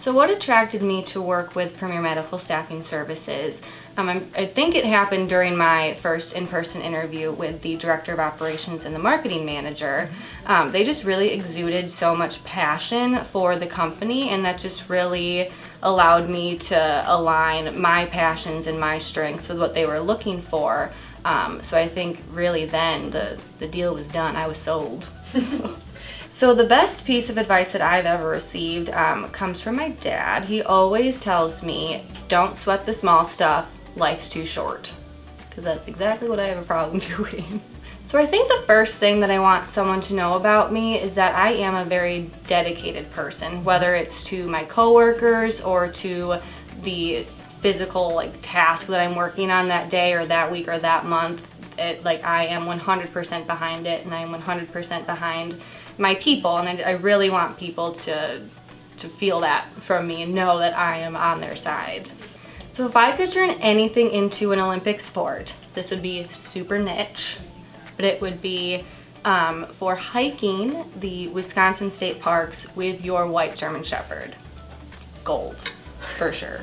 So what attracted me to work with Premier Medical Staffing Services? Um, I think it happened during my first in-person interview with the Director of Operations and the Marketing Manager. Um, they just really exuded so much passion for the company and that just really allowed me to align my passions and my strengths with what they were looking for. Um, so I think really then the, the deal was done. I was sold. So the best piece of advice that I've ever received um, comes from my dad. He always tells me, don't sweat the small stuff, life's too short. Because that's exactly what I have a problem doing. So I think the first thing that I want someone to know about me is that I am a very dedicated person, whether it's to my coworkers or to the physical like task that I'm working on that day or that week or that month. It, like I am 100% behind it and I am 100% behind my people and I, I really want people to to feel that from me and know that I am on their side. So if I could turn anything into an Olympic sport, this would be super niche, but it would be um, for hiking the Wisconsin state parks with your white German Shepherd. Gold, for sure.